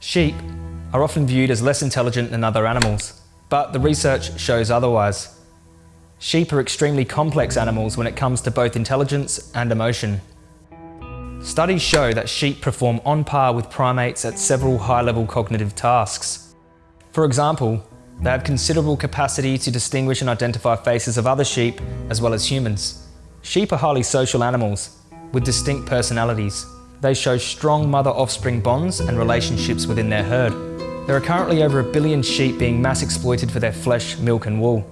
Sheep are often viewed as less intelligent than other animals, but the research shows otherwise. Sheep are extremely complex animals when it comes to both intelligence and emotion. Studies show that sheep perform on par with primates at several high-level cognitive tasks. For example, they have considerable capacity to distinguish and identify faces of other sheep as well as humans. Sheep are highly social animals with distinct personalities. They show strong mother-offspring bonds and relationships within their herd. There are currently over a billion sheep being mass exploited for their flesh, milk and wool.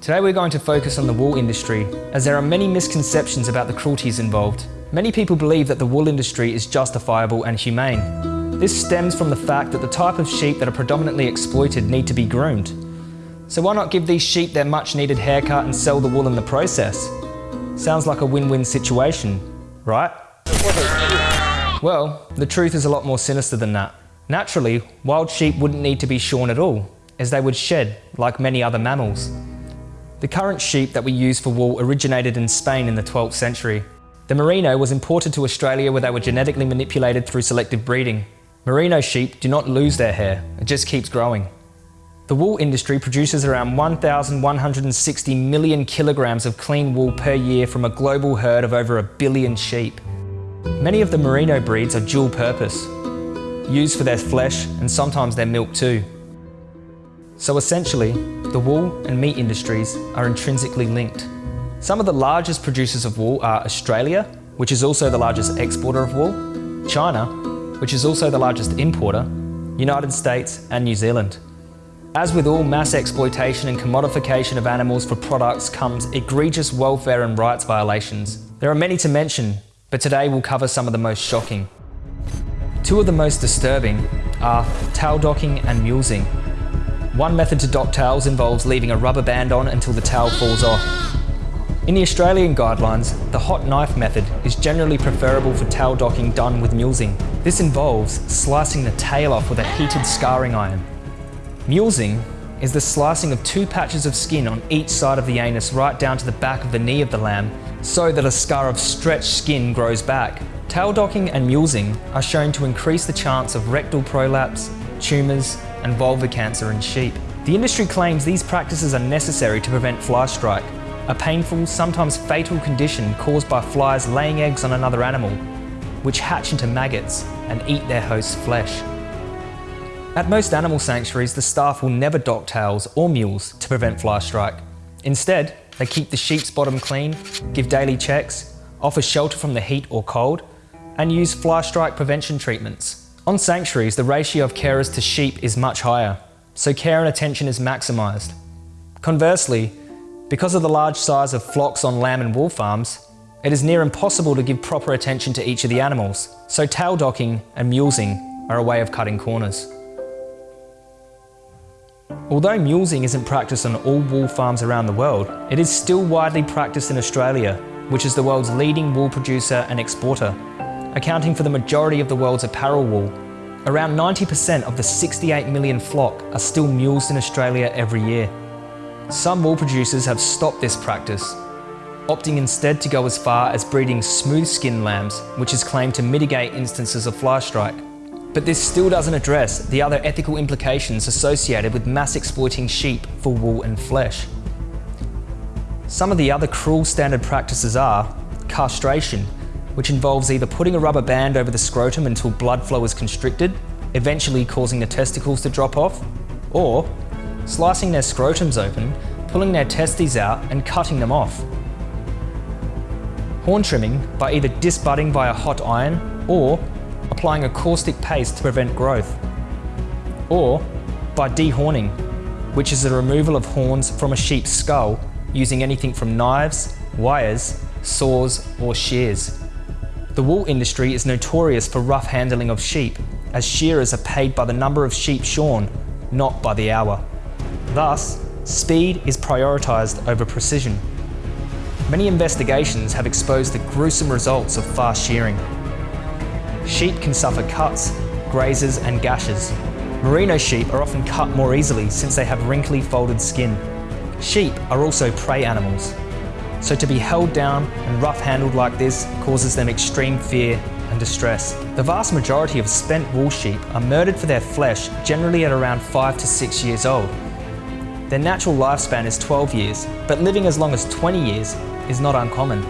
Today we're going to focus on the wool industry, as there are many misconceptions about the cruelties involved. Many people believe that the wool industry is justifiable and humane. This stems from the fact that the type of sheep that are predominantly exploited need to be groomed. So why not give these sheep their much needed haircut and sell the wool in the process? Sounds like a win-win situation, right? Well, the truth is a lot more sinister than that. Naturally, wild sheep wouldn't need to be shorn at all, as they would shed like many other mammals. The current sheep that we use for wool originated in Spain in the 12th century. The merino was imported to Australia where they were genetically manipulated through selective breeding. Merino sheep do not lose their hair, it just keeps growing. The wool industry produces around 1,160 million kilograms of clean wool per year from a global herd of over a billion sheep. Many of the merino breeds are dual purpose, used for their flesh and sometimes their milk too. So essentially, the wool and meat industries are intrinsically linked. Some of the largest producers of wool are Australia, which is also the largest exporter of wool, China, which is also the largest importer, United States and New Zealand. As with all mass exploitation and commodification of animals for products comes egregious welfare and rights violations. There are many to mention, but today we'll cover some of the most shocking. Two of the most disturbing are tail docking and mulesing, one method to dock tails involves leaving a rubber band on until the tail falls off. In the Australian guidelines, the hot knife method is generally preferable for tail docking done with mulesing. This involves slicing the tail off with a heated scarring iron. Mulesing is the slicing of two patches of skin on each side of the anus right down to the back of the knee of the lamb so that a scar of stretched skin grows back. Tail docking and mulesing are shown to increase the chance of rectal prolapse, tumours and vulvar cancer in sheep. The industry claims these practices are necessary to prevent fly strike, a painful, sometimes fatal condition caused by flies laying eggs on another animal, which hatch into maggots and eat their host's flesh. At most animal sanctuaries, the staff will never dock tails or mules to prevent fly strike. Instead, they keep the sheep's bottom clean, give daily checks, offer shelter from the heat or cold, and use fly strike prevention treatments. On sanctuaries, the ratio of carers to sheep is much higher, so care and attention is maximised. Conversely, because of the large size of flocks on lamb and wool farms, it is near impossible to give proper attention to each of the animals, so tail docking and mulesing are a way of cutting corners. Although mulesing isn't practiced on all wool farms around the world, it is still widely practiced in Australia, which is the world's leading wool producer and exporter accounting for the majority of the world's apparel wool. Around 90% of the 68 million flock are still mules in Australia every year. Some wool producers have stopped this practice, opting instead to go as far as breeding smooth skin lambs, which is claimed to mitigate instances of fly strike. But this still doesn't address the other ethical implications associated with mass exploiting sheep for wool and flesh. Some of the other cruel standard practices are castration, which involves either putting a rubber band over the scrotum until blood flow is constricted, eventually causing the testicles to drop off, or slicing their scrotums open, pulling their testes out and cutting them off. Horn trimming by either disbudding via hot iron or applying a caustic paste to prevent growth. Or by dehorning, which is the removal of horns from a sheep's skull using anything from knives, wires, saws or shears. The wool industry is notorious for rough handling of sheep, as shearers are paid by the number of sheep shorn, not by the hour. Thus, speed is prioritised over precision. Many investigations have exposed the gruesome results of fast shearing. Sheep can suffer cuts, grazes and gashes. Merino sheep are often cut more easily since they have wrinkly folded skin. Sheep are also prey animals. so to be held down and rough handled like this causes them extreme fear and distress. The vast majority of spent wool sheep are murdered for their flesh generally at around 5 to 6 years old. Their natural lifespan is 12 years, but living as long as 20 years is not uncommon.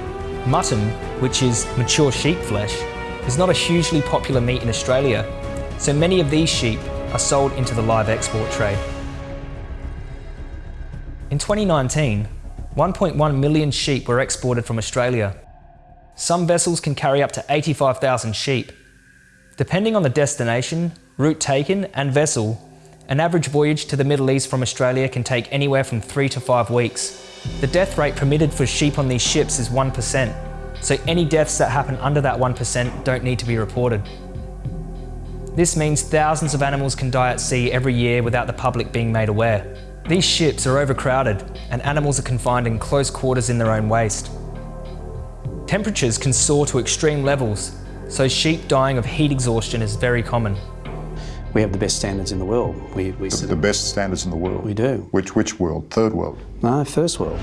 Mutton, which is mature sheep flesh, is not a hugely popular meat in Australia, so many of these sheep are sold into the live export trade. In 2019, 1.1 million sheep were exported from Australia. Some vessels can carry up to 85,000 sheep. Depending on the destination, route taken and vessel, an average voyage to the Middle East from Australia can take anywhere from three to five weeks. The death rate permitted for sheep on these ships is 1%, so any deaths that happen under that 1% don't need to be reported. This means thousands of animals can die at sea every year without the public being made aware. These ships are overcrowded and animals are confined in close quarters in their own waste. Temperatures can soar to extreme levels, so sheep dying of heat exhaustion is very common. We have the best standards in the world. We, we The, the best standards in the world. We do. Which which world? Third world. No, first world.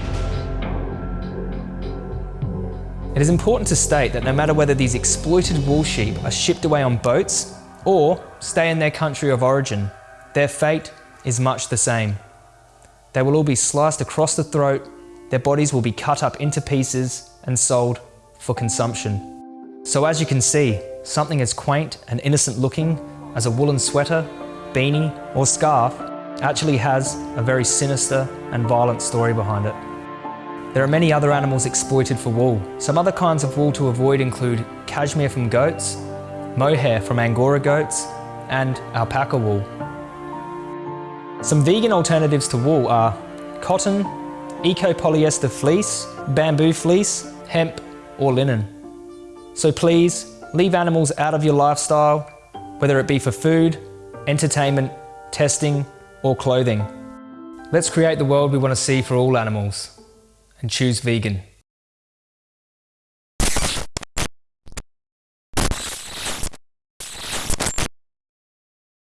It is important to state that no matter whether these exploited wool sheep are shipped away on boats or stay in their country of origin, their fate is much the same. They will all be sliced across the throat, their bodies will be cut up into pieces and sold for consumption. So as you can see, something as quaint and innocent looking as a woolen sweater, beanie or scarf actually has a very sinister and violent story behind it. There are many other animals exploited for wool. Some other kinds of wool to avoid include cashmere from goats, mohair from Angora goats, and alpaca wool. Some vegan alternatives to wool are cotton, eco-polyester fleece, bamboo fleece, hemp, or linen. So please, leave animals out of your lifestyle, whether it be for food, entertainment, testing, or clothing. Let's create the world we want to see for all animals and choose vegan.